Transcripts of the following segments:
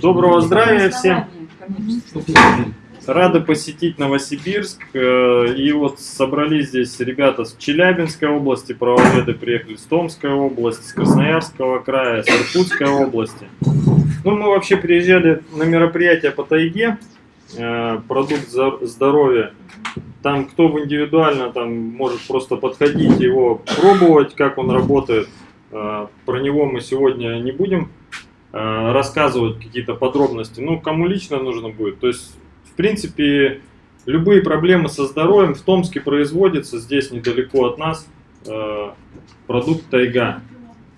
Доброго здравия всем! Рады посетить Новосибирск. Э, и вот собрались здесь ребята с Челябинской области, правоведы приехали с Томской области, с Красноярского края, с Иркутской области. Ну, мы вообще приезжали на мероприятие по тайге, э, продукт здоровья. Там кто в индивидуально, там может просто подходить его пробовать, как он работает. Э, про него мы сегодня не будем рассказывать какие-то подробности. Ну, кому лично нужно будет. То есть в принципе, любые проблемы со здоровьем в Томске производятся, здесь недалеко от нас, э, продукт Тайга.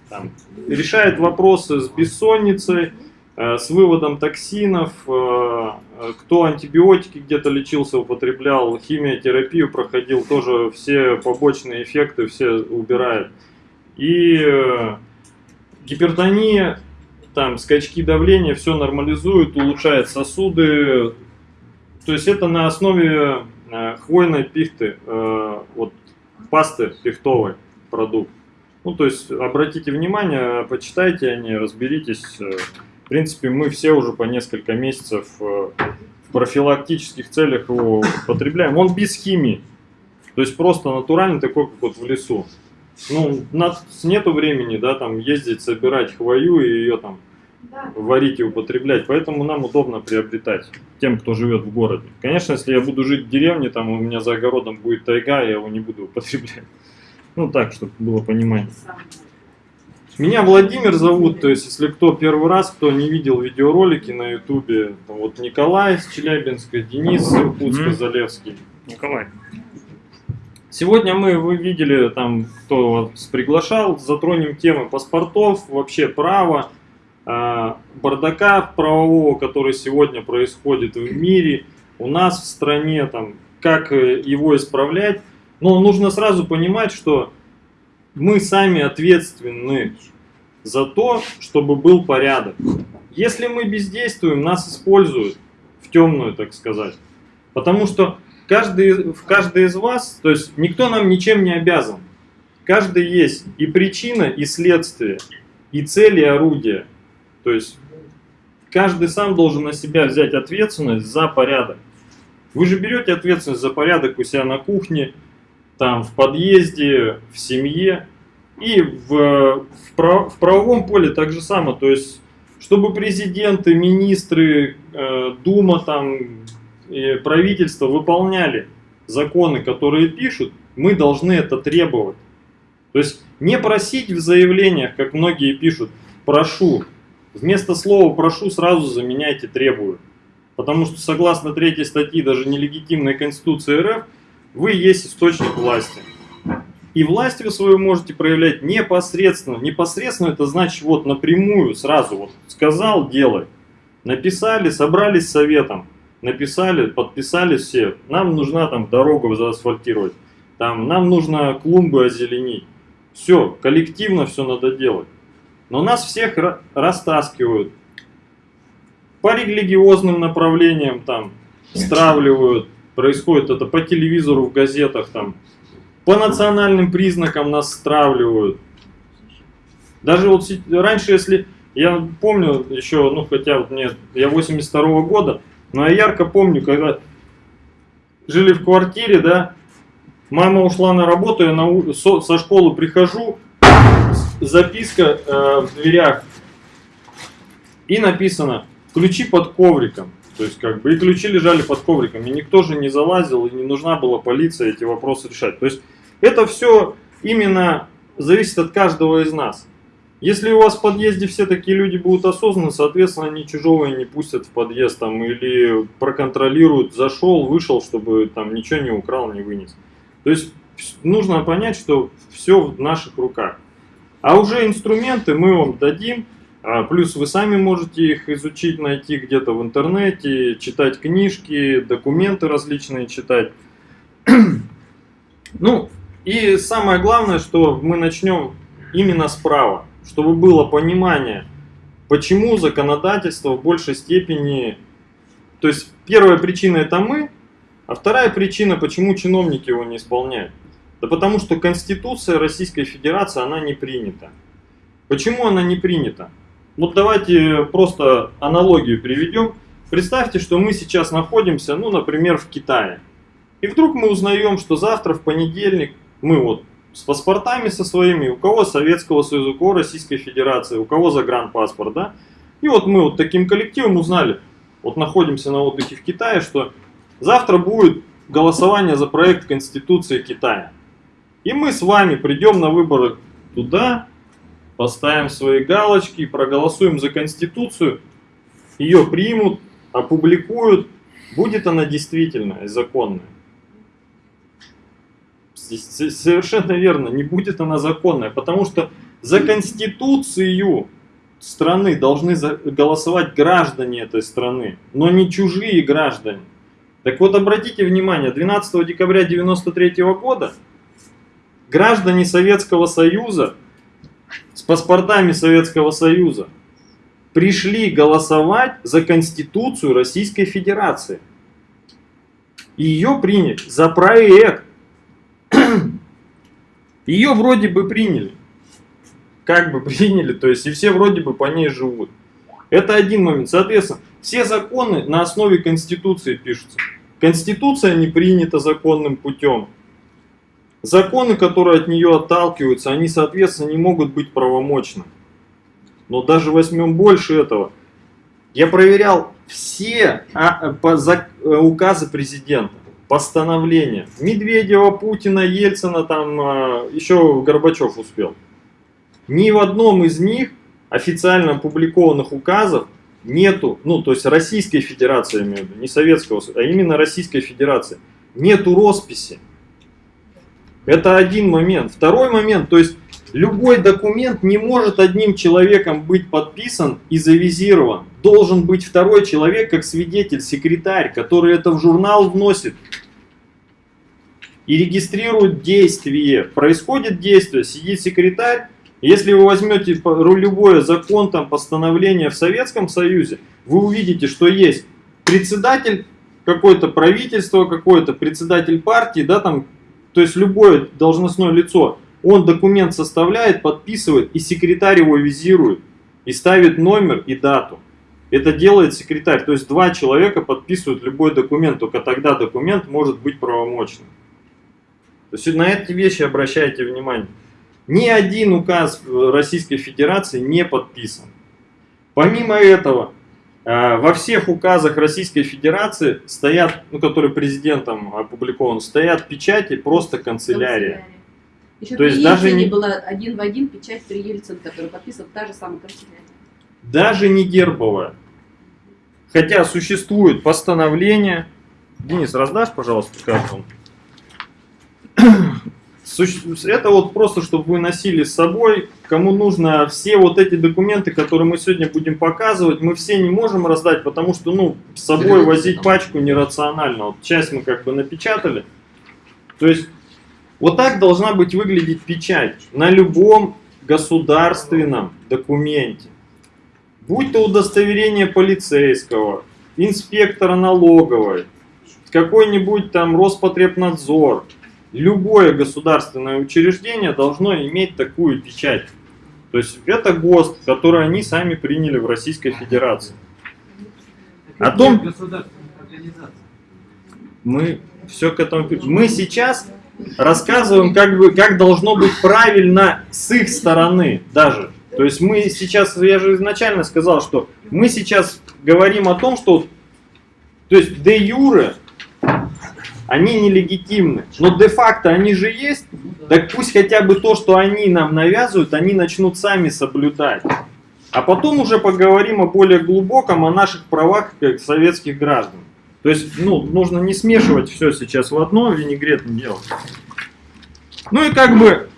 Там, решает вопросы с бессонницей, э, с выводом токсинов, э, кто антибиотики где-то лечился, употреблял, химиотерапию проходил, тоже все побочные эффекты все убирает. И гипертония, там скачки давления, все нормализует, улучшает сосуды, то есть это на основе э, хвойной пихты, э, вот пасты пихтовой продукт. Ну, то есть обратите внимание, почитайте о ней, разберитесь. Э, в принципе, мы все уже по несколько месяцев в профилактических целях его потребляем. Он без химии. То есть просто натуральный такой, как вот в лесу. Ну, у нас нету времени, да, там ездить, собирать хвою и ее там варить и употреблять, поэтому нам удобно приобретать тем, кто живет в городе. Конечно, если я буду жить в деревне, там у меня за огородом будет тайга, я его не буду употреблять. Ну так, чтобы было понимание. Меня Владимир зовут, то есть если кто первый раз, кто не видел видеоролики на ютубе, вот Николай с Челябинска, Денис с Иркутска, Залевский. Николай. Сегодня мы, вы видели, там, кто вас приглашал, затронем темы паспортов, вообще право, а, бардака правового, который сегодня происходит в мире, у нас в стране, там, как э, его исправлять. Но нужно сразу понимать, что мы сами ответственны за то, чтобы был порядок. Если мы бездействуем, нас используют в темную, так сказать. Потому что каждый, каждый из вас, то есть никто нам ничем не обязан. Каждый есть и причина, и следствие, и цель, и орудие. То есть каждый сам должен на себя взять ответственность за порядок. Вы же берете ответственность за порядок у себя на кухне, там в подъезде, в семье. И в, в, прав, в правовом поле так же самое. То есть, чтобы президенты, министры, э, Дума, там, и правительство выполняли законы, которые пишут, мы должны это требовать. То есть не просить в заявлениях, как многие пишут, прошу, Вместо слова «прошу» сразу заменяйте «требую». Потому что согласно третьей статьи даже нелегитимной Конституции РФ, вы есть источник власти. И власть вы свою можете проявлять непосредственно. Непосредственно это значит вот напрямую, сразу вот сказал, делай. Написали, собрались советом, написали, подписали все. Нам нужна там дорогу заасфальтировать, там, нам нужно клумбы озеленить. Все, коллективно все надо делать. Но нас всех растаскивают. По религиозным направлениям там стравливают. Происходит это по телевизору, в газетах там. По национальным признакам нас стравливают. Даже вот раньше, если... Я помню еще, ну хотя вот мне, я 82 -го года, но я ярко помню, когда жили в квартире, да, мама ушла на работу, я на, со, со школы прихожу, записка э, в дверях. И написано «ключи под ковриком». То есть как бы и ключи лежали под ковриком. И никто же не залазил, и не нужна была полиция эти вопросы решать. То есть это все именно зависит от каждого из нас. Если у вас в подъезде все такие люди будут осознаны, соответственно, они чужого не пустят в подъезд там, или проконтролируют, зашел, вышел, чтобы там ничего не украл, не вынес. То есть нужно понять, что все в наших руках. А уже инструменты мы вам дадим, а, плюс вы сами можете их изучить, найти где-то в интернете, читать книжки, документы различные читать. Ну, и самое главное, что мы начнем именно справа, чтобы было понимание, почему законодательство в большей степени... То есть первая причина это мы, а вторая причина, почему чиновники его не исполняют. Да потому что Конституция Российской Федерации, она не принята. Почему она не принята? Вот давайте просто аналогию приведем. Представьте, что мы сейчас находимся, ну, например, в Китае. И вдруг мы узнаем, что завтра, в понедельник, мы вот с паспортами со своими, у кого Советского Союза, у кого Российской Федерации, у кого загранпаспорт, да? И вот мы вот таким коллективом узнали, вот находимся на отдыхе в Китае, что завтра будет голосование за проект Конституции Китая. И мы с вами придем на выборы туда, поставим свои галочки, проголосуем за Конституцию, ее примут, опубликуют, будет она действительная и законная. Совершенно верно, не будет она законная, потому что за Конституцию страны должны голосовать граждане этой страны, но не чужие граждане. Так вот, обратите внимание, 12 декабря 1993 года граждане Советского Союза с паспортами Советского Союза пришли голосовать за Конституцию Российской Федерации. Ее приняли за проект. Ее вроде бы приняли. Как бы приняли, то есть и все вроде бы по ней живут. Это один момент. Соответственно, все законы на основе Конституции пишутся. Конституция не принята законным путем. Законы, которые от нее отталкиваются, они, соответственно, не могут быть правомочны. Но даже возьмем больше этого. Я проверял все а, э, указы президента, постановления. Медведева, Путина, Ельцина, там а, еще Горбачев успел. Ни в одном из них официально опубликованных указов нету, ну то есть Российской Федерации, имею не Советского а именно Российской Федерации, нету росписи. Это один момент. Второй момент, то есть любой документ не может одним человеком быть подписан и завизирован. Должен быть второй человек, как свидетель, секретарь, который это в журнал вносит и регистрирует действие. Происходит действие, сидит секретарь. Если вы возьмете любое закон, там, постановление в Советском Союзе, вы увидите, что есть председатель какое-то правительство, какой-то председатель партии, да, там то есть любое должностное лицо, он документ составляет, подписывает, и секретарь его визирует, и ставит номер и дату. Это делает секретарь. То есть два человека подписывают любой документ, только тогда документ может быть правомочным. То есть на эти вещи обращайте внимание. Ни один указ Российской Федерации не подписан. Помимо этого, Э, во всех указах Российской Федерации стоят, ну, которые президентом опубликован, стоят печати просто канцелярия. Еще То есть даже не было один в один печать при Ельцин, который подписывал та же самая канцелярия. Даже не гербовая. Хотя существует постановление. Денис, раздашь, пожалуйста, карту? Это вот просто, чтобы вы носили с собой, кому нужно все вот эти документы, которые мы сегодня будем показывать, мы все не можем раздать, потому что, ну, с собой возить пачку нерационально. Вот часть мы как бы напечатали. То есть, вот так должна быть выглядеть печать на любом государственном документе. Будь то удостоверение полицейского, инспектора налоговой, какой-нибудь там Роспотребнадзор, любое государственное учреждение должно иметь такую печать. То есть это ГОСТ, который они сами приняли в Российской Федерации. О том мы все к этому мы сейчас рассказываем как бы как должно быть правильно с их стороны даже. То есть мы сейчас, я же изначально сказал, что мы сейчас говорим о том, что то есть де юре они нелегитимны. Но де-факто они же есть, так пусть хотя бы то, что они нам навязывают, они начнут сами соблюдать. А потом уже поговорим о более глубоком, о наших правах как советских граждан. То есть, ну, нужно не смешивать все сейчас в одно, винегрет не делать. Ну и как бы,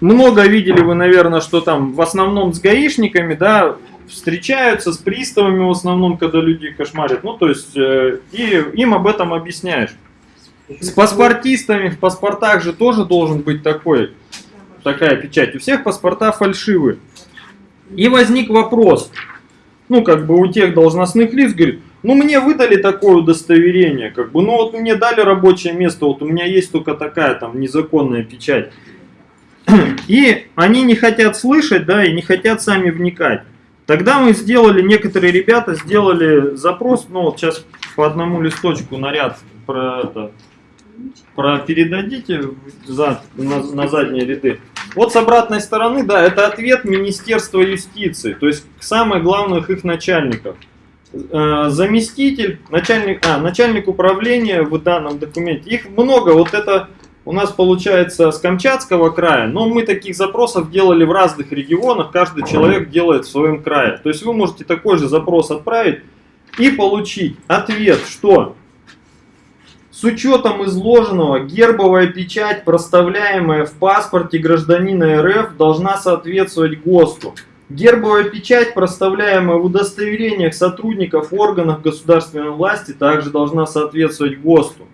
много видели вы, наверное, что там в основном с гаишниками, да, встречаются с приставами в основном, когда люди кошмарят. Ну, то есть, э, и им об этом объясняешь. С паспортистами в паспортах же тоже должен быть такой, такая печать. У всех паспорта фальшивые. И возник вопрос, ну как бы у тех должностных лиц, говорит, ну мне выдали такое удостоверение, как бы, ну вот мне дали рабочее место, вот у меня есть только такая там незаконная печать. И они не хотят слышать, да, и не хотят сами вникать. Тогда мы сделали, некоторые ребята сделали запрос, ну вот сейчас по одному листочку наряд про это, про передадите за, на, на задние ряды. Вот с обратной стороны, да, это ответ Министерства юстиции, то есть самых главных их начальников. Э, заместитель, начальник, а, начальник управления в данном документе. Их много, вот это у нас получается с Камчатского края, но мы таких запросов делали в разных регионах, каждый человек делает в своем крае. То есть вы можете такой же запрос отправить и получить ответ, что с учетом изложенного, гербовая печать, проставляемая в паспорте гражданина РФ, должна соответствовать ГОСТу. Гербовая печать, проставляемая в удостоверениях сотрудников органов государственной власти, также должна соответствовать ГОСТу.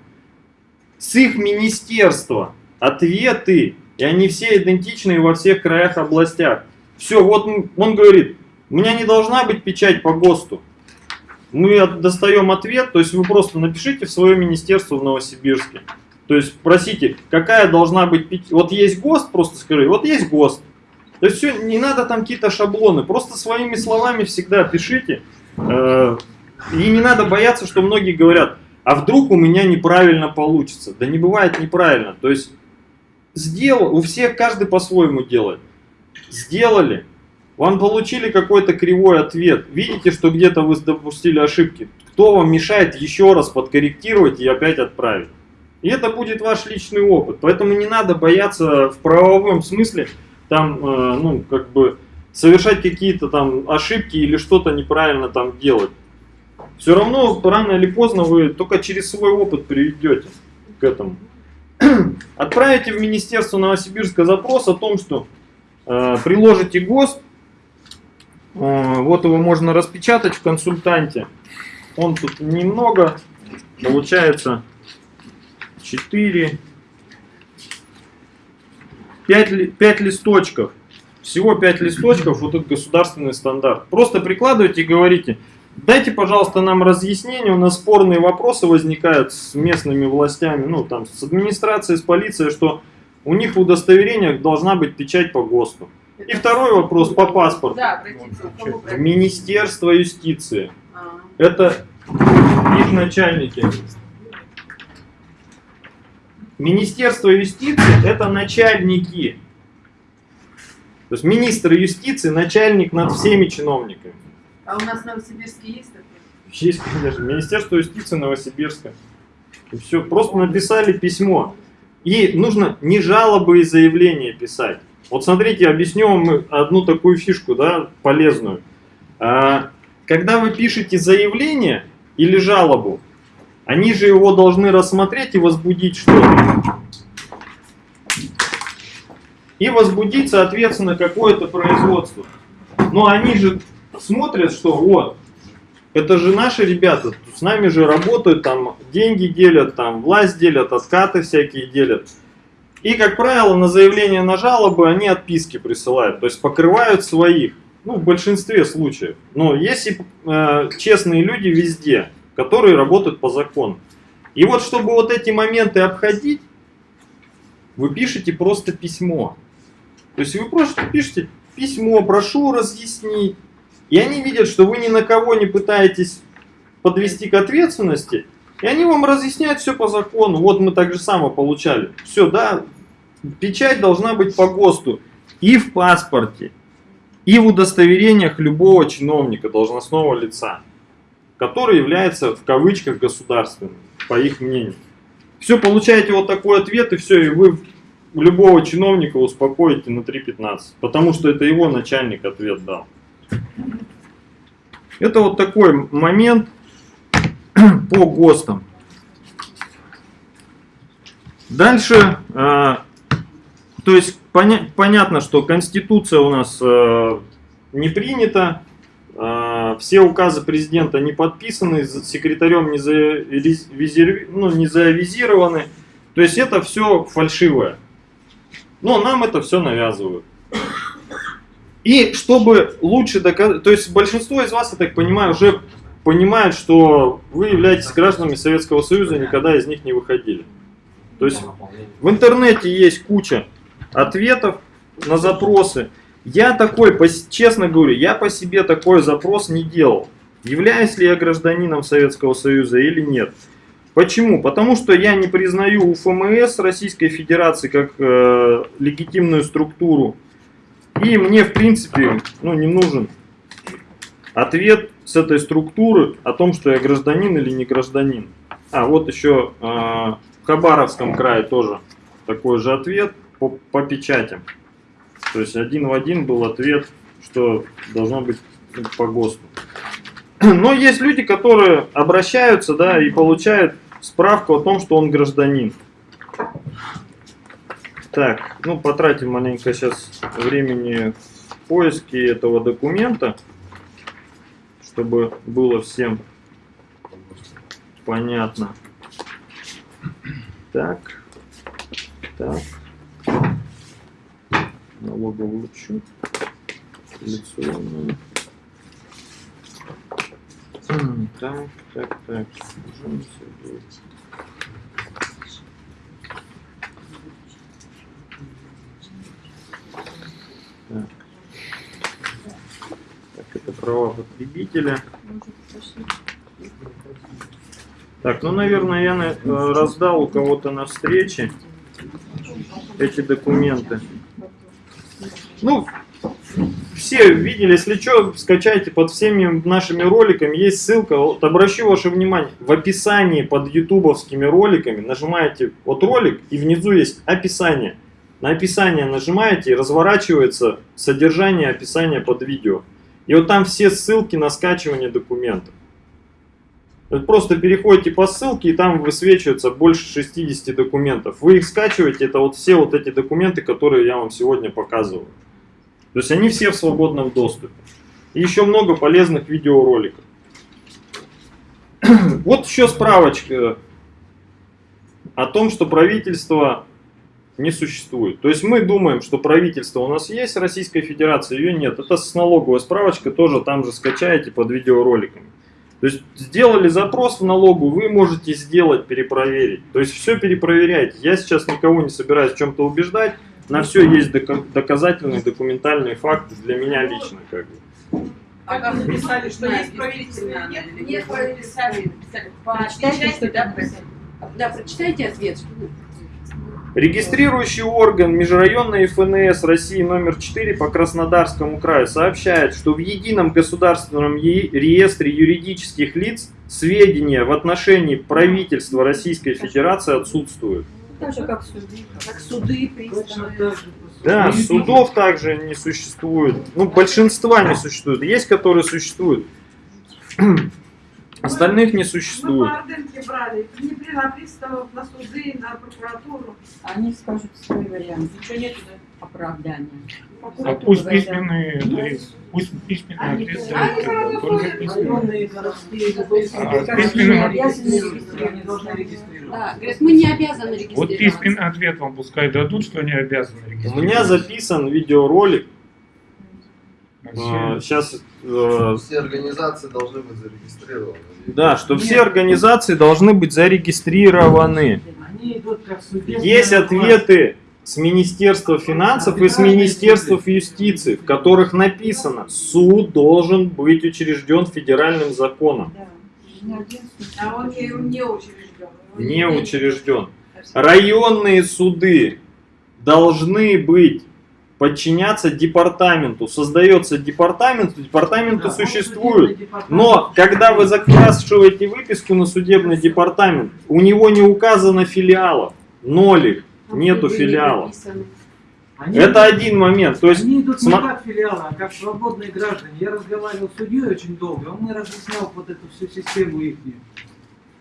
С их министерства ответы, и они все идентичны во всех краях, областях. Все, вот он говорит, у меня не должна быть печать по ГОСТу мы достаем ответ, то есть вы просто напишите в свое министерство в Новосибирске. То есть просите, какая должна быть, вот есть ГОСТ, просто скажи, вот есть ГОСТ. То есть все, не надо там какие-то шаблоны, просто своими словами всегда пишите. Э, и не надо бояться, что многие говорят, а вдруг у меня неправильно получится. Да не бывает неправильно. То есть сделал, у всех каждый по-своему делает. Сделали, вам получили какой-то кривой ответ. Видите, что где-то вы допустили ошибки. Кто вам мешает еще раз подкорректировать и опять отправить? И это будет ваш личный опыт. Поэтому не надо бояться в правовом смысле там, э, ну, как бы совершать какие-то там ошибки или что-то неправильно там делать. Все равно рано или поздно вы только через свой опыт приведете к этому. Отправите в Министерство Новосибирска запрос о том, что э, приложите ГОСТ, вот его можно распечатать в консультанте. Он тут немного, получается 4, 5, 5 листочков. Всего 5 листочков, вот этот государственный стандарт. Просто прикладывайте и говорите, дайте, пожалуйста, нам разъяснение, у нас спорные вопросы возникают с местными властями, ну там с администрацией, с полицией, что у них в удостоверениях должна быть печать по ГОСТу. И второй вопрос по паспорту. Да, Министерство юстиции. А. Это их начальники. Министерство юстиции это начальники. То есть министр юстиции начальник над всеми чиновниками. А у нас в Новосибирске есть такое? Есть, конечно. Министерство юстиции Новосибирска. И все, просто написали письмо. И нужно не жалобы и заявления писать. Вот смотрите, объясню вам одну такую фишку, да, полезную. А, когда вы пишете заявление или жалобу, они же его должны рассмотреть и возбудить что-то. И возбудить, соответственно, какое-то производство. Но они же смотрят, что вот, это же наши ребята, с нами же работают, там деньги делят, там власть делят, откаты всякие делят. И, как правило, на заявление на жалобы они отписки присылают, то есть покрывают своих, ну, в большинстве случаев. Но есть и э, честные люди везде, которые работают по закону. И вот, чтобы вот эти моменты обходить, вы пишете просто письмо. То есть вы просто пишете письмо, прошу разъяснить. И они видят, что вы ни на кого не пытаетесь подвести к ответственности, и они вам разъясняют все по закону. Вот мы так же само получали. Все, да, Печать должна быть по ГОСТу и в паспорте, и в удостоверениях любого чиновника, должностного лица, который является в кавычках государственным, по их мнению. Все, получаете вот такой ответ, и все, и вы любого чиновника успокоите на 3.15, потому что это его начальник ответ дал. Это вот такой момент по ГОСТам. Дальше а, то есть поня понятно, что Конституция у нас э, не принята, э, все указы президента не подписаны, секретарем не, завизир... ну, не завизированы. То есть это все фальшивое. Но нам это все навязывают. И чтобы лучше доказать, то есть большинство из вас, я так понимаю, уже понимает, что вы являетесь гражданами Советского Союза, никогда из них не выходили. То есть в интернете есть куча ответов на запросы. Я такой, честно говорю, я по себе такой запрос не делал. Являюсь ли я гражданином Советского Союза или нет? Почему? Потому что я не признаю УФМС Российской Федерации как э, легитимную структуру. И мне, в принципе, ну, не нужен ответ с этой структуры о том, что я гражданин или не гражданин. А, вот еще э, в Хабаровском крае тоже такой же ответ по, по печатям. То есть один в один был ответ, что должно быть ну, по ГОСТу. Но есть люди, которые обращаются, да, и получают справку о том, что он гражданин. Так, ну потратим маленько сейчас времени в поиске этого документа, чтобы было всем понятно. Так, так, налоговый учет. М, Так, так, так. Жен Сергей. Так. Так, это права потребителя. Так, ну, наверное, я э, раздал у кого-то на встрече эти документы. Ну, все видели, если что, скачайте под всеми нашими роликами, есть ссылка, вот обращу ваше внимание, в описании под ютубовскими роликами нажимаете вот ролик и внизу есть описание. На описание нажимаете и разворачивается содержание описания под видео. И вот там все ссылки на скачивание документов. Вы просто переходите по ссылке, и там высвечивается больше 60 документов. Вы их скачиваете, это вот все вот эти документы, которые я вам сегодня показываю. То есть они все в свободном доступе. И еще много полезных видеороликов. Вот еще справочка о том, что правительство не существует. То есть мы думаем, что правительство у нас есть, Российской Федерации ее нет. Это с налоговой справочкой тоже там же скачаете под видеороликами. То есть сделали запрос в налогу, вы можете сделать, перепроверить. То есть все перепроверяйте. Я сейчас никого не собираюсь в чем-то убеждать. На все есть дока- доказательные, документальные факты для меня лично. Как бы. А как написали, что есть правительственные, нет, нет правительственные, написали. Почитайте, да, просили. Да, прочитайте ответ. Регистрирующий орган межрайонной ФНС России номер 4 по Краснодарскому краю сообщает, что в едином государственном реестре юридических лиц сведения в отношении правительства Российской Федерации отсутствуют. Так же, как суды. Как суды, приставы. Да, судов также не существует. Ну, большинства не существует. Есть, которые существуют. Остальных не существует. Ордынке брали, не при на приставов, на суды, на прокуратуру. Они скажут свой вариант Ничего нету, да? оправдания. А пусть письменный адрес, пусть письменный Они адрес, тоже- да, они сразу только областные, А, регистрировать. Да, говорят, мы не обязаны Вот регистрироваться. письменный ответ вам пускай дадут, что они обязаны У регистрировать. меня записан видеоролик. Сейчас Все организации должны быть зарегистрированы. Да, что Нет. все организации должны быть зарегистрированы. Есть ответы с Министерства финансов и с Министерства юстиции, в которых написано, суд должен быть учрежден федеральным законом. А он не учрежден. Не учрежден. Районные суды должны быть подчиняться департаменту. Создается департамент, департаменты Да, существуют. департамент. Но когда вы закрашиваете выписку на судебный департамент, у него не указано филиалов, ноль их, нету филиалов. Они Это идут- один момент. То есть, Они идут не как филиалы, а как свободные граждане. Я разговаривал с судьей очень долго, он мне разъяснял вот эту всю систему их,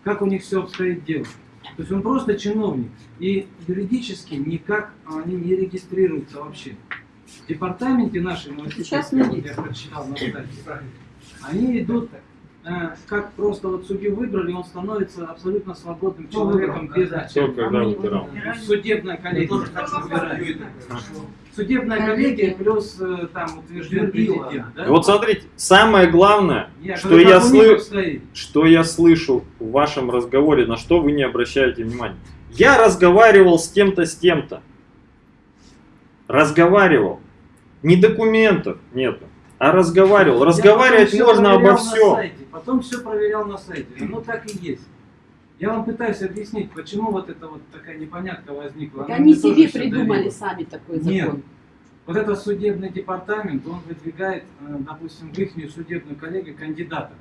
как у них все обстоит дело. То есть он просто чиновник. И юридически никак они не регистрируются вообще. В департаменте нашем, вот Сейчас я прочитал на сайте, они идут как просто вот судью выбрали, он становится абсолютно свободным Кто человеком выбрал? без? Кто когда выбирал? Судебная коллегия. Судебная коллегия плюс э, там утвержден президент. Да? вот смотрите, самое главное, Я что я обстоит. что я слышу в вашем разговоре, на что вы не обращаете внимания. Я разговаривал с тем-то, с тем-то. Разговаривал. Ни документов нету. А разговаривал. Разговаривать можно обо всем. Потом все проверял на сайте. Оно так и есть. Я вам пытаюсь объяснить, почему вот эта вот такая непонятка возникла. Так Она они себе придумали сами такой Нет. закон. Вот этот судебный департамент, он выдвигает, э, допустим, в их судебную коллегию кандидата.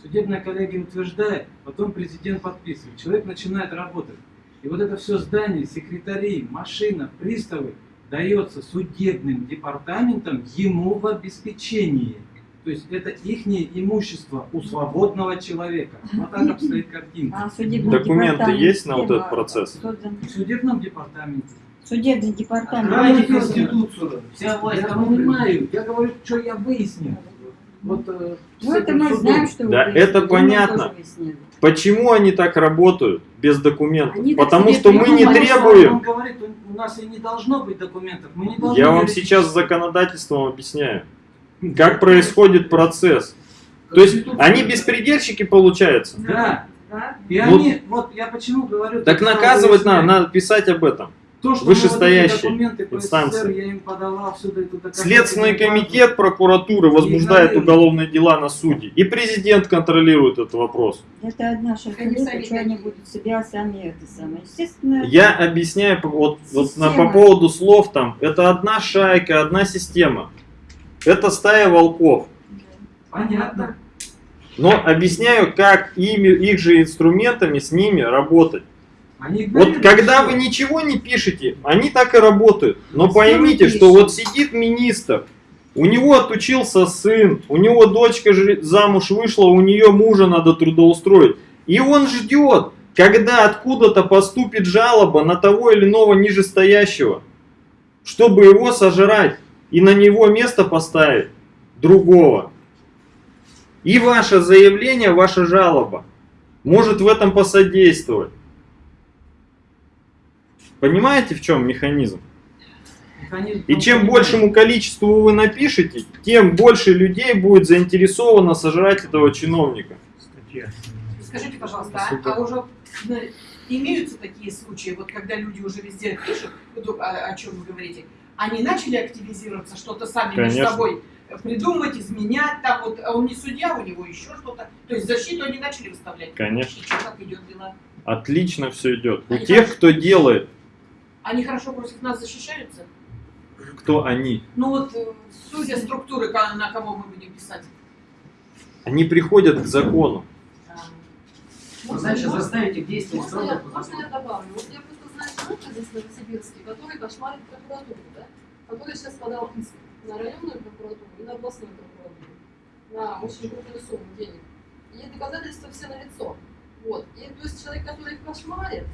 Судебная коллегия утверждает, потом президент подписывает. Человек начинает работать. И вот это все здание, секретари, машина, приставы дается судебным департаментом ему в обеспечении. То есть это их имущество у свободного человека. Вот так обстоит картинка. А Документы есть на вот этот процесс? В судебном департаменте. Судебный департамент. Создан? Конституцию. Вся власть. Я понимаю. Я говорю, что я выяснил. Вот, э, Ну это мы судом. знаем, что Да, выяснили, это понятно. Почему они так работают без документов? Они Потому что мы не требуем. Он говорит, у- нас и не должно быть документов. Мы не должны Я вам сейчас законодательством объясняю, как происходит процесс. То есть они беспредельщики получаются. Да. Да? И Вот. они, вот я почему говорю... Так наказывать надо, надо писать об этом. То, что по инстанции. СССР, я им подавал сюда эту доказательную Следственный комитет прокуратуры возбуждает уголовные дела на суде. И президент контролирует этот вопрос. Это одна Комиссарий что они будут себя сами это самое. Естественно, Я объясняю вот, вот на- по поводу слов там. Это одна шайка, одна система. Это стая волков. Понятно. Но объясняю, как ими, их же инструментами с ними работать. Они Вот когда всё. вы ничего не пишете, они так и работают. Но Всё поймите, что вот сидит министр, у него отучился сын, у него дочка же замуж вышла, у нее мужа надо трудоустроить. И он ждет, когда откуда-то поступит жалоба на того или иного нижестоящего, чтобы его сожрать и на него место поставить другого. И ваше заявление, ваша жалоба может в этом посодействовать. Понимаете, в чем механизм? Механизм И чем большему количеству вы напишете, тем больше людей будет заинтересовано сожрать этого чиновника. Скажите, пожалуйста, а, а уже ну, имеются такие случаи, вот когда люди уже везде пишут, о чем вы говорите, они начали активизироваться, что-то сами между Конечно. собой придумать, изменять, там вот, а он не судья, у него еще что-то. То есть защиту они начали выставлять. Конечно. И что, как идет дела? Отлично все идет. У Они тех, хорошо- кто делает, Они хорошо против нас защищаются? кто они, Ну вот, э, судя структуры, на кого мы будем писать. они приходят к закону. Значит, заставить их действовать Можно я, можно я добавлю? Вот я человека здесь, Новосибирске, который кошмарит прокуратуру, да? который сейчас подал иск на районную прокуратуру и на областную прокуратуру на очень крупную сумму денег. И доказательства все налицо. Вот. И то есть человек, который их кошмарит,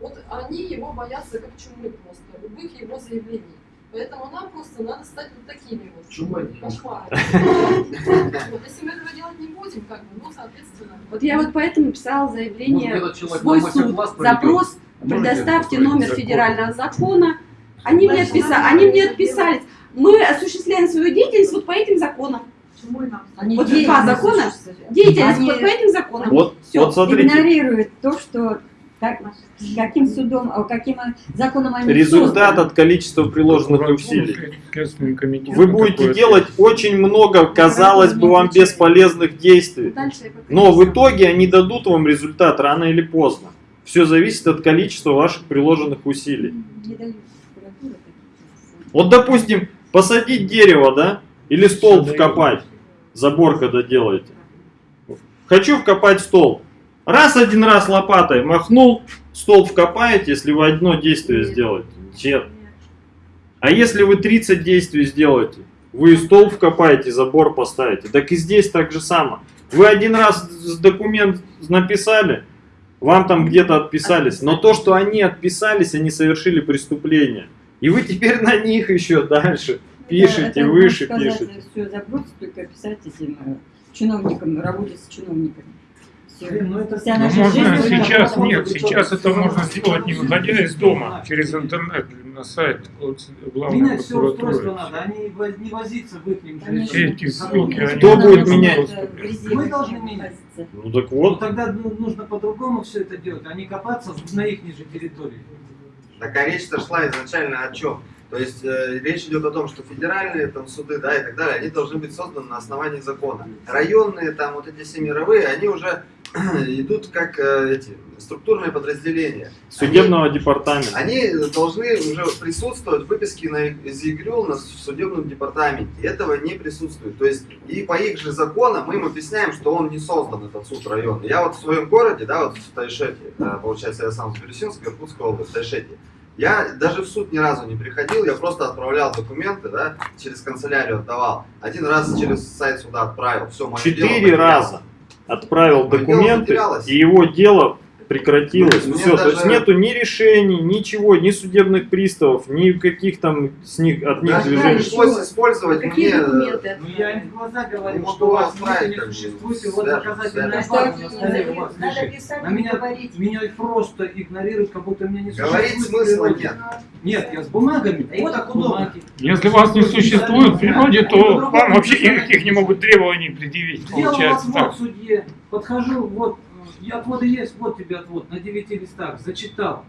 вот они его боятся как чумы просто, любых его заявлений. Поэтому нам просто надо стать вот такими вот Чумой. кошмарами. Вот, если мы этого делать не будем, как бы, ну, соответственно. Вот я вот поэтому писала заявление этот в свой на суд. Запрос, предоставьте номер федерального закона. Они мне, отписали, они мне отписались. Мы осуществляем свою деятельность вот по этим законам. они Вот деятельность два закона. Деятельность Они вот по этим законам. Вот, Всё. вот смотрите, игнорируют то, что как, каким судом, а каким законом они результат созданы. от количества приложенных усилий. Вы будете делать очень много, казалось бы, вам бесполезных действий. Но в итоге они дадут вам результат рано или поздно. Все зависит от количества ваших приложенных усилий. Вот, допустим, посадить дерево, да? Или столб вкопать. Забор, когда делаете. Хочу вкопать столб. Раз один раз лопатой махнул, столб вкопаете, если вы одно действие сделаете. Нет. А если вы 30 действий сделаете, вы и столб вкопаете, забор поставите. Так и здесь так же само. Вы один раз документ написали, вам там где-то отписались, но то, что они отписались, они совершили преступление. И вы теперь на них еще дальше пишете, Это- выше сказать, пишете. Все забросить, только писать этим э, чиновникам, работать с чиновниками. Ну это- Вся Ну, наша можно жизнь сейчас, нет, сейчас это можно сделать не выходя из дома, через интернет, на сайт от главной Менять все устройство надо, а не воз- не возиться в их. Эти ссылки, они Кто будет менять? резерве Мы должны менять. Ну так Ну вот, тогда ну, нужно по-другому все это делать, а не копаться на их же территории. Так а речь-то шла изначально о чем? То есть э, речь идет о том, что федеральные там суды, да, и так далее, они должны быть созданы на основании закона. Районные там вот эти все мировые, они уже идут как э, эти структурные подразделения. Судебного департамента. Они должны уже присутствовать в выписке на, из ЕГРЮЛ на судебном департаменте. Этого не присутствует. То есть и по их же законам мы им объясняем, что он не создан, этот суд районный. Я вот в своем городе, да, вот в Тайшете, да, получается, я сам с Бирюсинска, Иркутская область, в Тайшете. Я даже в суд ни разу не приходил, я просто отправлял документы, да, через канцелярию отдавал. Один раз через сайт суда отправил, все, мое дело Четыре потерялось. раза отправил документы, и его дело прекратилось. Мне Все, то есть даже- нету ни решений, ничего, ни судебных приставов, ни каких там с них, от них Даже движений. пришлось использовать Какие мне... документы? Ну я им в глаза говорю, Не что у вас не существует, и вот доказательная база на столе у вас Надо лежит. писать На меня, говорить. меня просто игнорируют, как будто меня не Говорить существует. смысла в природе. нет. Нет, я с бумагами. Им вот так удобно. Если вас не существует в природе, то вам вообще никаких не могут требований предъявить, получается отвод так. судье, подхожу, вот, э, и отводы есть, вот тебе отвод, на девяти листах, зачитал.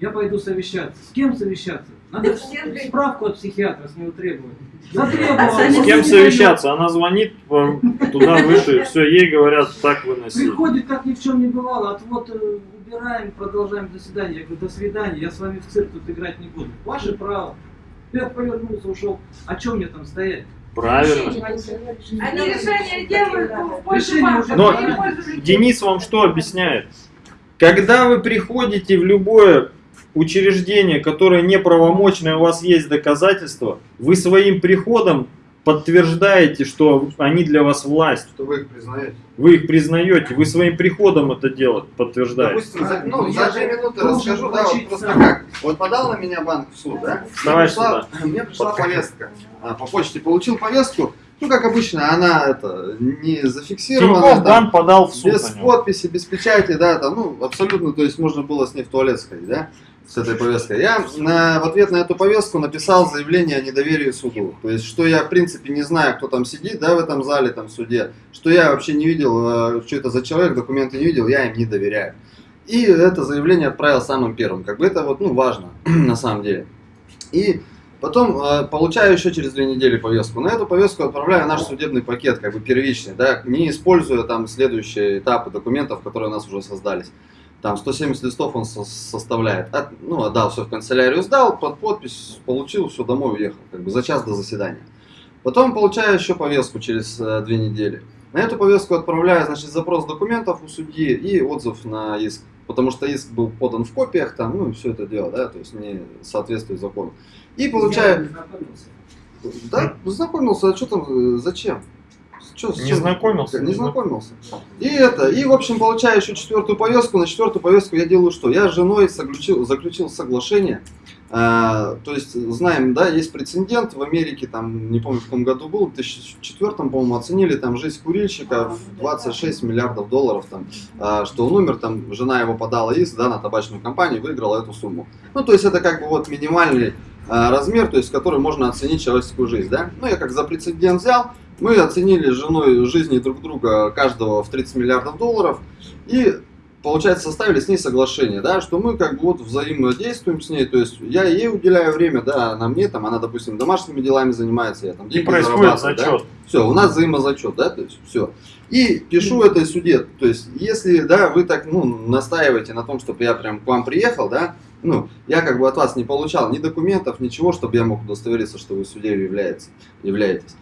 Я пойду совещаться. С кем совещаться? Надо справку от психиатра с него требовать. Затребовал. С кем совещаться? Она звонит туда выше, все, ей говорят, так дает. выноси. Приходит, как ни в чем не бывало, отвод э, убираем, продолжаем заседание. Я говорю, до свидания, я с вами в цирк тут играть не буду. Ваше право. Я повернулся, ушел. А чем мне там стоять? Правильно. Они решения делают пользу Решение Но не в пользу людей. Денис вам что объясняет? Когда вы приходите в любое учреждение, которое неправомочное, у вас есть доказательства, вы своим приходом подтверждаете, что они для вас власть. Что вы их признаете. Вы их признаете, вы своим приходом это дело подтверждаете. Допустим, за, ну, Ну, за я две минуты расскажу, да, вот просто как. Вот подал на меня банк в суд, да? Давай мне пришла, мне пришла повестка. А, по почте получил повестку. Ну, как обычно, она это не зафиксирована. Тинькофф там, подал в суд без подписи, без печати, да, там, ну, абсолютно, то есть можно было с ней в туалет сходить, да, с этой повесткой. Я на- в ответ на эту повестку написал заявление о недоверии суду. То есть, что я, в принципе, не знаю, кто там сидит, да, в этом зале, там, в суде, что я вообще не видел, э, что это за человек, документы не видел, я им не доверяю. И это заявление отправил самым первым. Как бы это вот, ну, важно, на самом деле. И потом э, получаю еще через две недели повестку. На эту повестку отправляю наш судебный пакет, как бы первичный, да, не используя там следующие этапы документов, которые у нас уже создались. Там 170 листов он со- составляет. От- ну, отдал все в канцелярию, сдал, под подпись, получил, все, домой уехал, как бы за час до заседания. Потом получаю еще повестку через э, две недели. На эту повестку отправляю, значит, запрос документов у судьи и отзыв на иск. Потому что иск был подан в копиях, там, ну, все это дело, да, то есть не соответствует закону. И получаю... Да, знакомился, а что там, э, зачем? С Не чем? знакомился? Не знакомился. И это, и в общем получаю еще четвертую повестку. На четвертую повестку я делаю что? Я с женой заключил, заключил соглашение. А, то есть знаем, да, есть прецедент. В Америке, там не помню в каком году был, в 2004, по-моему, оценили там жизнь курильщика в 26 миллиардов долларов, там, а, что он умер, там жена его подала иск, да, на табачную компанию, выиграла эту сумму. Ну, то есть это как бы вот минимальный а, размер, то есть который можно оценить человеческую жизнь, да. Ну, я как за прецедент взял, мы оценили женой жизни друг друга каждого в 30 миллиардов долларов. И, получается, составили с ней соглашение, да, что мы как бы вот взаимодействуем с ней, то есть я ей уделяю время, да, она мне, там, она, допустим, домашними делами занимается, я там И деньги происходит зарабатываю, да. зачет. Все, у нас взаимозачет, да, то есть все. И пишу этой суде, то есть если, да, вы так, ну, настаиваете на том, чтобы я прям к вам приехал, да, ну, я как бы от вас не получал ни документов, ничего, чтобы я мог удостовериться, что вы судьей являетесь, являетесь.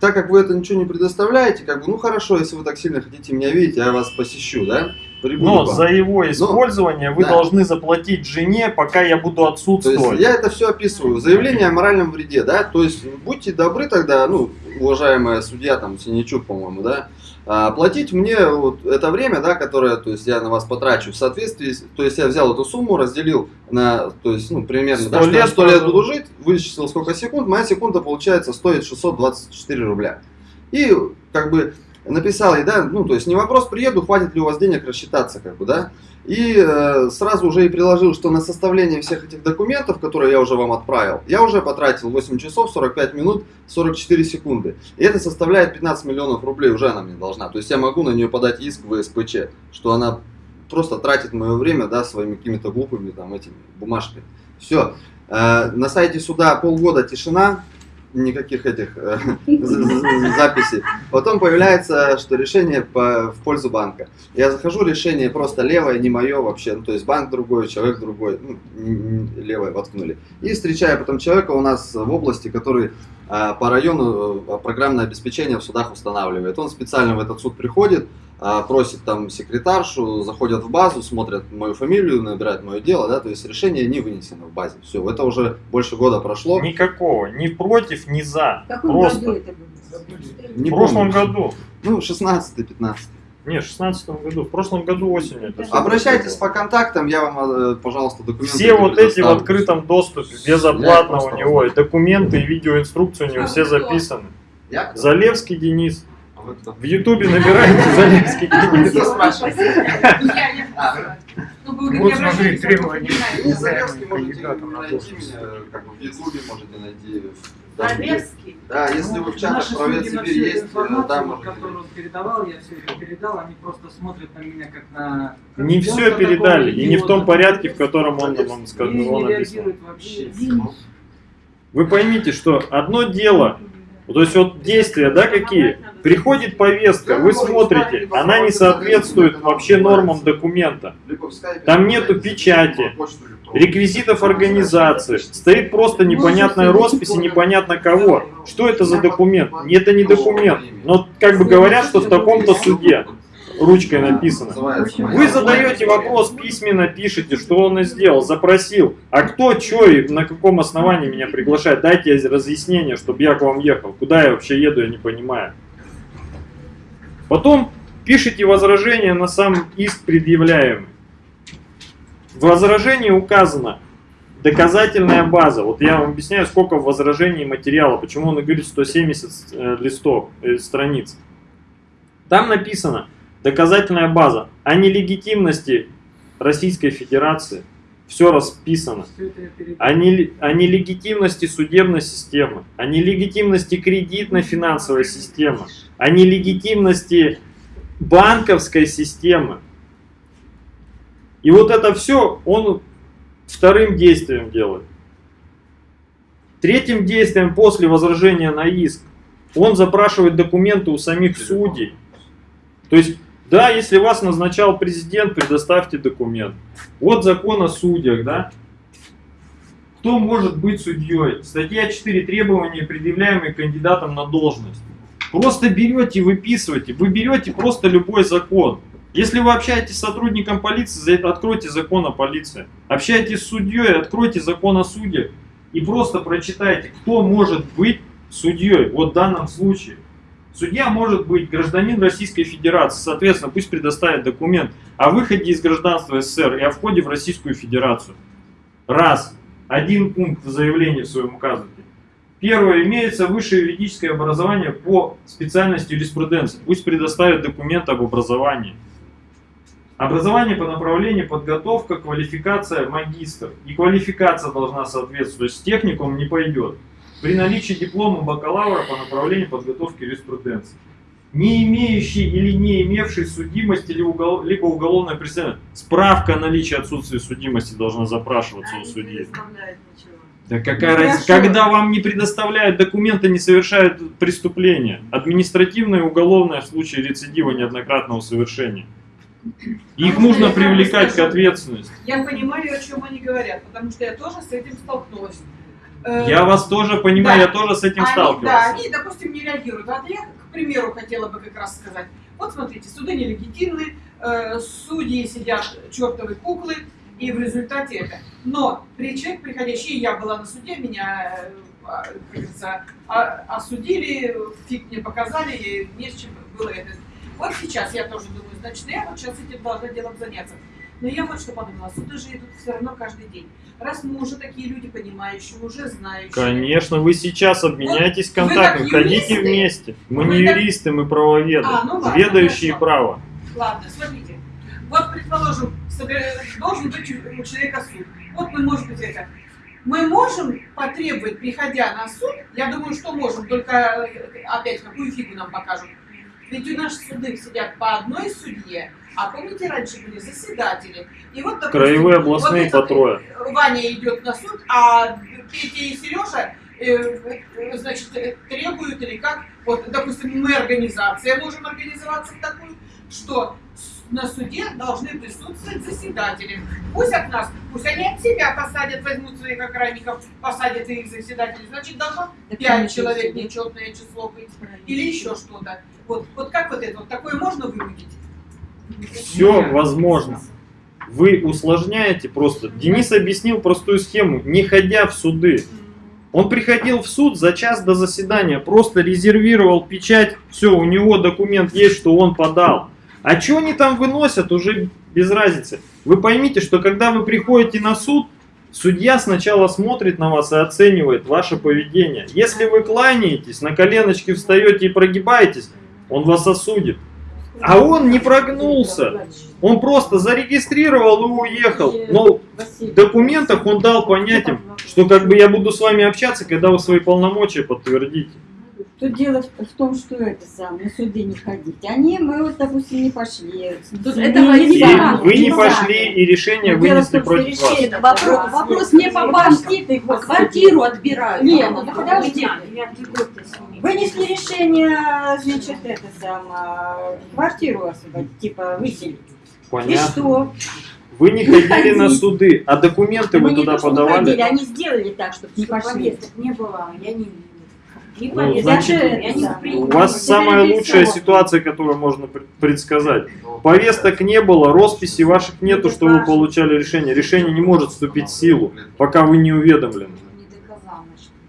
Так как вы это ничего не предоставляете, как бы, ну хорошо, если вы так сильно хотите меня видеть, я вас посещу, да, Но вам. за его использование вы да. должны заплатить жене, пока я буду То есть отсутствовать. я это все описываю. Заявление о моральном вреде, да, то есть будьте добры тогда, ну, уважаемая судья, там, Синичук, по-моему, да, а, платить мне вот это время, да, которое, то есть я на вас потрачу в соответствии, то есть я взял эту сумму, разделил на, то есть, ну, примерно, да, Сто что я лет 100 лет буду жить, вычислил сколько секунд, моя секунда, получается, стоит 624 рубля. И, как бы, написал ей, да, ну, то есть не вопрос, приеду, хватит ли у вас денег рассчитаться, как бы, да, и э, сразу уже и приложил, что на составление всех этих документов, которые я уже вам отправил, я уже потратил 8 часов 45 минут 44 секунды. И это составляет 15 миллионов рублей, уже она мне должна. То есть я могу на нее подать иск в СПЧ, что она просто тратит мое время, да, своими какими-то глупыми там этими бумажками. Все. Э, На сайте суда полгода тишина, никаких этих э, за- за- записей. Потом появляется, что решение в пользу банка. Я захожу, решение просто левое, не мое вообще. Ну, то есть банк другой, человек другой, ну, левое воткнули. И встречаю потом человека у нас в области, который а, по району э, программное обеспечение в судах устанавливает. Он специально в этот суд приходит, просит там секретаршу, заходят в базу, смотрят мою фамилию, набирают мое дело, да, то есть решение не вынесено в базе. Все, это уже больше года прошло. Никакого, ни против, ни за. В каком Просто. году это было? Не в прошлом помню. году. Ну, 16-15. Не, в 16 году. В прошлом году осенью. это Обращайтесь было. по контактам, я вам, э, пожалуйста, документы Все вот эти в открытом доступе, безоплатно у него, и документы, и видеоинструкции у него А все записаны. Я? Залевский Денис. В Ютубе набирайте Залевский знаю. Ну, Вот смотри, требования. Залевский можете найти как бы в Ютубе можете найти. Залевский. Да, если вы в чатах про Сибирь есть, э, там вот, можете. которую он передавал, я все это передал, они просто смотрят на меня как на... Не все передали, и не в том порядке, в котором он вам сказал. Вы поймите, что одно дело, то есть вот действия, да, какие? Приходит повестка, вы смотрите, она не соответствует вообще нормам документа. Там нету печати. Реквизитов организации. Стоит просто непонятная роспись и непонятно кого. Что это за документ? Это не документ. Но как бы говорят, что в таком-то суде ручкой написано. Вы задаете вопрос, письменно пишете, что он и сделал, запросил. А кто, что и на каком основании меня приглашает? Дайте разъяснение, чтобы я к вам ехал. Куда я вообще еду, я не понимаю. Потом пишите возражение на сам иск предъявляемый. В возражении указано доказательная база. Вот я вам объясняю, сколько в возражении материала, почему он и говорит 170 э, листов, э, страниц. Там написано доказательная база о нелегитимности Российской Федерации. Все расписано. О, неле- о нелегитимности судебной системы, о нелегитимности кредитно-финансовой системы, о нелегитимности банковской системы. И вот это все он вторым действием делает. Третьим действием после возражения на иск он запрашивает документы у самих судей. То есть, да, если вас назначал президент, предоставьте документ. Вот закон о судьях, да? Кто может быть судьей? Статья 4. Требования, предъявляемые кандидатам на должность. Просто берете и выписываете. Вы берете просто любой закон. Если вы общаетесь с сотрудником полиции, откройте закон о полиции. Общаетесь с судьей, откройте закон о суде. И просто прочитайте, кто может быть судьей вот в данном случае. Судья может быть гражданин Российской Федерации, соответственно, пусть предоставит документ о выходе из гражданства СССР и о входе в Российскую Федерацию. Раз. Один пункт в заявлении в своем указывайте. Первое. Имеется высшее юридическое образование по специальности юриспруденции. Пусть предоставит документ об образовании. Образование по направлению подготовка, квалификация, магистр. И квалификация должна соответствовать. То есть техникум не пойдет. При наличии диплома бакалавра по направлению подготовки юриспруденции. Не имеющий или не имевший судимости либо уголовное преследование. Справка о наличии отсутствия судимости должна запрашиваться у судьи. Да какая Ну, разница? Когда вам не предоставляют документы, не совершают преступление. Административное и уголовное в случае рецидива неоднократного совершения. Их А нужно привлекать к ответственности. Я понимаю, о чем они говорят, потому что я тоже с этим столкнулась. Э, Я вас тоже понимаю, да. я тоже с этим они, сталкивался. Да, они, допустим, не реагируют. А я, к примеру, хотела бы как раз сказать. Вот смотрите, суды нелегитимны, э, судьи сидят чертовы куклы, и в результате это. Но при человек приходящий, я была на суде, меня, э, а, как говорится, а- осудили, фиг мне показали, и не с чем было это. Вот сейчас я тоже думаю, значит, я вот сейчас этим должна делом заняться. Но я вот что подумала, суды же идут все равно каждый день. Раз мы уже такие люди понимающие, уже знающие. Конечно, вы сейчас обменяйтесь Вот так ходите вместе. Мы Вы не так- юристы, мы правоведы, А, ну ладно, ведающие хорошо. право. Ладно, смотрите. Вот, предположим, должен быть у у человека суд. Вот мы можем быть это. Мы можем потребовать, приходя на суд, я думаю, что можем, только э, опять какую фигу нам покажут, Ведь у нас суды сидят по одной судье, а помните, раньше были заседатели. И вот, допустим, Краевые областные вот по этот, трое. э, Ваня идет на суд, а Петя и Сережа э, э, значит, э, требуют или как, вот, допустим, мы организация можем организоваться в такую, что на суде должны присутствовать заседатели. Пусть от нас, пусть они от себя посадят, возьмут своих охранников, посадят их заседателей. Значит, должно Так пять конечно, человек да. нечетное число быть. Или еще что-то. Вот, вот как вот это, вот такое можно вынудить? Все возможно. Вы усложняете просто. Денис объяснил простую схему, не ходя в суды. Он приходил в суд за час до заседания, просто резервировал печать, все, у него документ есть, что он подал. А что они там выносят, уже без разницы. Вы поймите, что когда вы приходите на суд, судья сначала смотрит на вас и оценивает ваше поведение. Если вы кланяетесь, на коленочки встаете и прогибаетесь, он вас осудит. А он не прогнулся. Он просто зарегистрировал и уехал. Но в документах он дал понять им, что как бы я буду с вами общаться, когда вы свои полномочия подтвердите. Тут дело в в том, что это сам, на суды не ходить. Они, мы вот, допустим, не пошли. Тут Не- этого не И сами, вы не сами. пошли, и решение Дело в вынесли том, против вас. решение- Это вопрос, вопрос не по ты, господи. Квартиру отбирают. Нет, ну подожди. Вынесли решение, значит, это самое, квартиру освободить, типа выселить. И Понятно. что? Вы не ходили на суды, а документы Мы вы туда то, что не ходили, подавали. они сделали так, чтобы не пошли. не было, я не не Ну, значит. У вас самая лучшая ситуация, которую можно пр- предсказать. Повесток не было, росписи ваших нету, что вы получали решение. Решение не может вступить в силу, пока вы не уведомлены.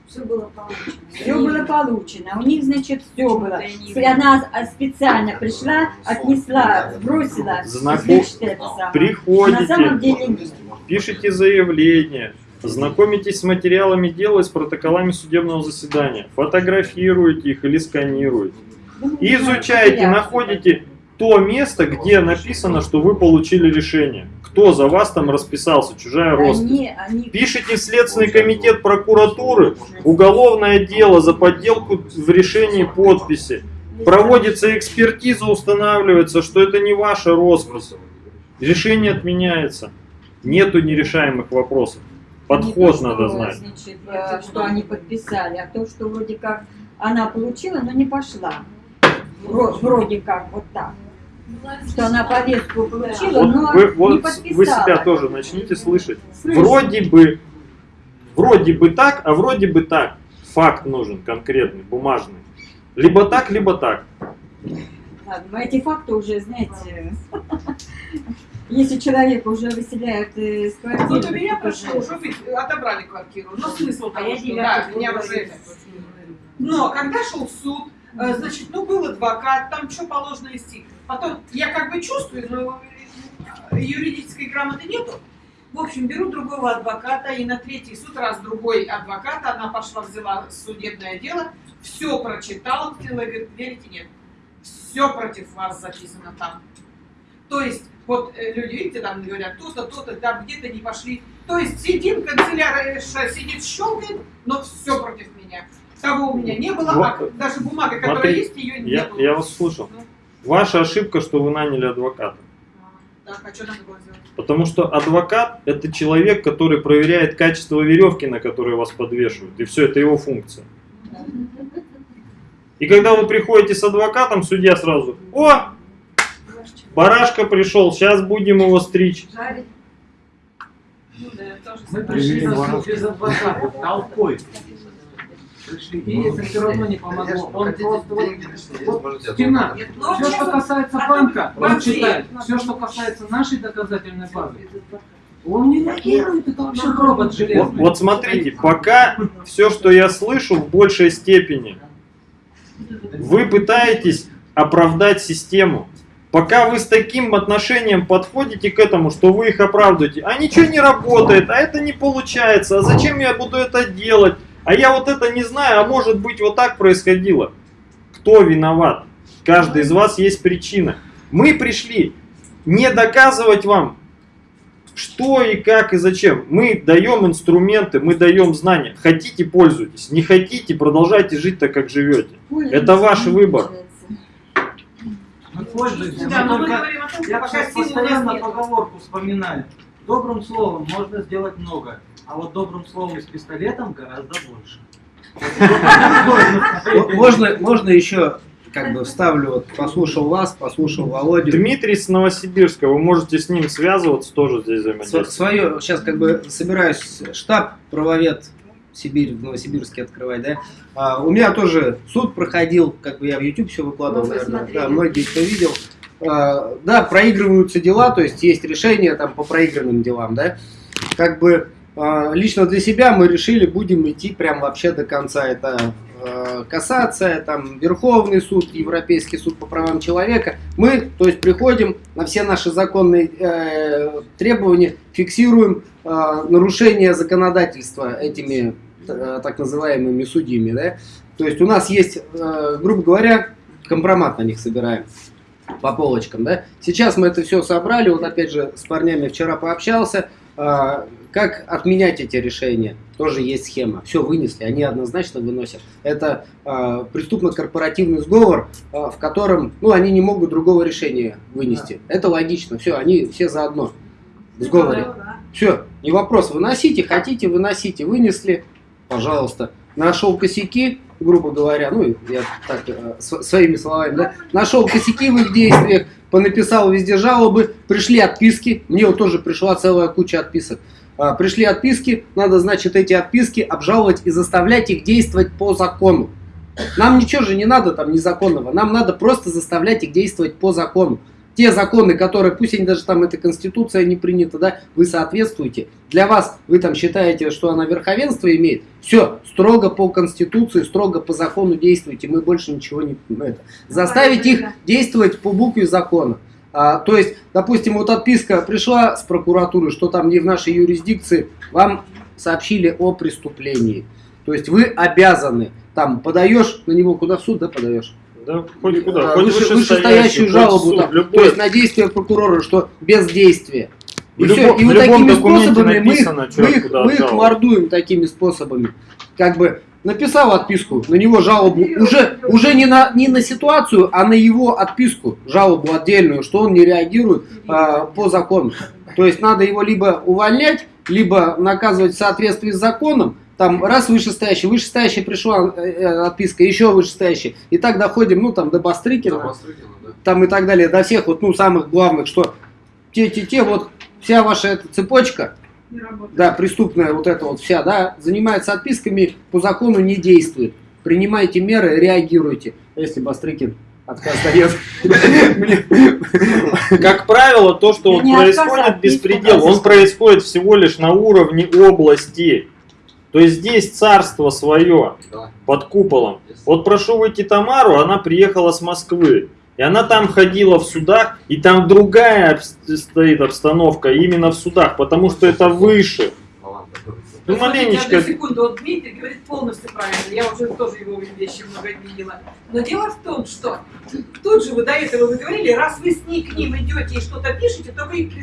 Все было получено. Все было получено. У них, значит, все было. Она специально пришла, отнесла, бросила. Знаком- значит, это самое. На самом Приходите, деле нет. пишите заявление, знакомитесь с материалами дела и с протоколами судебного заседания, фотографируете их или сканируете. Ну, И изучаете, находите то место, где написано, что вы получили решение. Кто за вас там расписался, чужая роспись. Пишите в Следственный комитет прокуратуры уголовное дело за подделку в решении подписи. Проводится экспертиза, устанавливается, что это не ваша роспись. Решение отменяется. Нету нерешаемых вопросов. Не Подход то, надо что, знать. Значит, э, что они подписали, а то, что вроде как она получила, но не пошла. Вро- Вроде как вот так. Что она повестку получила, Вот но вы, не вот подписала. вы себя тоже начните слышать. Слышу. Вроде бы, вроде бы так, а вроде бы так. Факт нужен конкретный, бумажный. Либо так, либо так. Ладно, мы эти факты уже, знаете, если человека уже выселяют из квартиры, Вот у меня прошло, уже- отобрали квартиру. Но смысл того, что да, меня уже это. Но когда шел суд, э, значит, ну был адвокат, там что положено вести. Потом я как бы чувствую, но э, юридической грамоты нету. В общем, беру другого адвоката, и на третий суд раз другой адвокат, она пошла, взяла судебное дело, все прочитала, говорит, верите, нет, все против вас записано там. То есть, вот э, люди, видите, там говорят, то-то, то-то, там где-то не пошли. То есть сидим, канцелярша сидит, щелкает, но все против меня. Того у меня не было, а Вот. даже бумага, которая Смотри, есть, ее не Я, было. я вас слушал. Ваша ошибка, что вы наняли адвоката. Так, а что надо было сделать? Потому что адвокат – это человек, который проверяет качество веревки, на которой вас подвешивают. И все, это его функция. И когда вы приходите с адвокатом, судья сразу, о, барашка пришел, сейчас будем его стричь. Жарить? Ну да, Мы пришли на без адвоката, толпой. Пришли, и это все равно не помогло. Он просто вот, вот стена. Ну, Все, что честно, касается банка, он читает. Все, что касается нашей доказательной базы, он не реагирует, это вообще робот Вот, железный. вот смотрите, пока все, что я слышу, в большей степени, вы пытаетесь оправдать систему. Пока вы с таким отношением подходите к этому, что вы их оправдываете, а ничего не работает, а это не получается, а зачем я буду это делать, а я вот это не знаю, а может быть вот так происходило. Кто виноват? Каждый из вас есть причина. Мы пришли не доказывать вам, что и как и зачем. Мы даем инструменты, мы даем знания. Хотите, пользуйтесь. Не хотите, продолжайте жить так, как живете. Это ваш выбор. Пользуемся. Да, Мы мы только- о том, Я пока сейчас постоянно поговорку вспоминаю. Добрым словом можно сделать много, а вот добрым словом с пистолетом гораздо больше. Можно, можно еще, как бы вставлю, вот послушал вас, послушал Володю. Дмитрий с Новосибирска, вы можете с ним связываться, тоже здесь взаимодействовать. Свое, сейчас как бы собираюсь штаб правовед Сибирь в Новосибирске открывать, да. А, у меня тоже суд проходил, как бы я в YouTube все выкладывал, Ну, наверное, да, многие кто видел. А, да, проигрываются дела, то есть есть решения там по проигранным делам, да. Как бы а, лично для себя мы решили, будем идти прям вообще до конца. Это кассация, там Верховный суд, Европейский суд по правам человека. Мы, то есть, приходим на все наши законные э, требования, фиксируем э, нарушение законодательства этими э, так называемыми судьями, да. То есть у нас есть, э, грубо говоря, компромат на них собираем по полочкам, да. Сейчас мы это все собрали, вот опять же с парнями вчера пообщался, как отменять эти решения? Тоже есть схема. Все вынесли, они однозначно выносят. Это а, преступно-корпоративный сговор, а, в котором ну, они не могут другого решения вынести. Это логично. Все, они все заодно в сговоре. Все, не вопрос. Выносите, хотите, выносите. Вынесли, пожалуйста. Нашел косяки, грубо говоря, ну, я так, э, св- своими словами, да, нашел косяки в их действиях, понаписал везде жалобы, пришли отписки, мне вот тоже пришла целая куча отписок. А, Пришли отписки, надо, значит, эти отписки обжаловать и заставлять их действовать по закону. Нам ничего же не надо там незаконного, нам надо просто заставлять их действовать по закону. Те законы, которые, пусть они даже там, эта конституция не принята, да, вы соответствуете. Для вас, вы там считаете, что она верховенство имеет, все, строго по конституции, строго по закону действуйте, мы больше ничего не... Это, заставить их действовать по букве закона. А, то есть, допустим, вот отписка пришла с прокуратуры, что там не в нашей юрисдикции, вам сообщили о преступлении. То есть вы обязаны, там, подаешь на него куда в суд, да, подаешь? Да, хоть куда, А, хоть выше- вышестоящую, жалобу, суд, там, любой. то есть на действие прокурора, что без действия. И, В всё, любом- и вот такими способами мы их, мы их, мы их мордуем такими способами. Как бы написал отписку, на него жалобу, уже, уже не, на, не на ситуацию, а на его отписку, жалобу отдельную, что он не реагирует а, по закону. То есть надо его либо увольнять, либо наказывать в соответствии с законом, там раз вышестоящий, вышестоящий пришла э, э, отписка, еще вышестоящий, и так доходим, ну там до Бастрыкина, там и так далее, до всех вот, ну, самых главных, что те-те-те, вот вся ваша эта цепочка, да, преступная вот эта вот вся, да, занимается отписками, по закону не действует. Принимайте меры, реагируйте. Если Бастрыкин отказ дает. Как правило, то, что а происходит отписку беспредел, он происходит всего лишь на уровне области. То есть здесь царство свое под куполом. Вот прошу выйти Тамару, она приехала с Москвы. И она там ходила в судах, и там другая стоит обстановка именно в судах, потому что это выше. Ну, смотрите, маленечко. одну секунду, вот Дмитрий говорит полностью правильно, я уже тоже его вещи много видела. Но дело в том, что тут же вы до этого вы говорили, раз вы с ней к ним идете и что-то пишете, то вы их